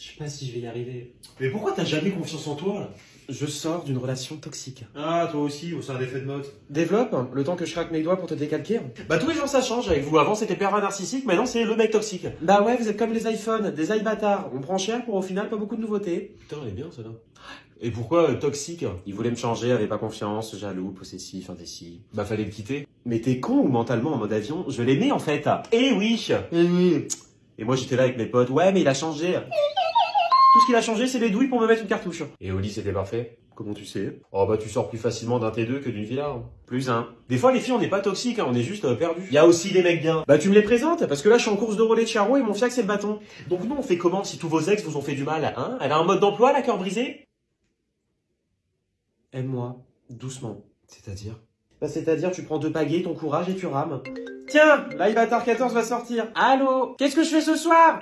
Je sais pas si je vais y arriver. Mais pourquoi t'as jamais confiance en toi, là Je sors d'une relation toxique. Ah, toi aussi, c'est un effet de mode. Développe, le temps que je craque mes doigts pour te décalquer. Bah tous les jours ça change avec vous. Avant c'était pervers narcissique, maintenant c'est le mec toxique. Bah ouais, vous êtes comme les iPhones, des iBâtards. On prend cher pour au final pas beaucoup de nouveautés. Putain, elle est bien, ça, là. Et pourquoi euh, toxique Il voulait me changer, avait pas confiance, jaloux, possessif, indécis. Bah, fallait le quitter. Mais t'es con ou mentalement en mode avion? Je l'aimais en fait. Eh oui Eh oui Et moi j'étais là avec mes potes, ouais mais il a changé. Tout ce qu'il a changé c'est les douilles pour me mettre une cartouche. Et au lit, c'était parfait Comment tu sais? Oh, bah, tu sors plus facilement d'un T2 que d'une villa. hein. Plus un. Des fois, les filles, on n'est pas toxiques, hein, on est juste euh, perdus. Il y a aussi des mecs bien. Bah tu me les présentes, parce que là je suis en course de relais de Charo et mon fiac c'est le bâton. Donc nous on fait comment si tous vos ex vous ont fait du mal, hein? Elle a un mode d'emploi, la cœur brisé? Aime-moi, doucement. C'est-à-dire? Bah c'est-à-dire tu prends deux pagaies, ton courage et tu rames. Tiens, l'iBatar 14 va sortir. Allô? Qu'est-ce que je fais ce soir?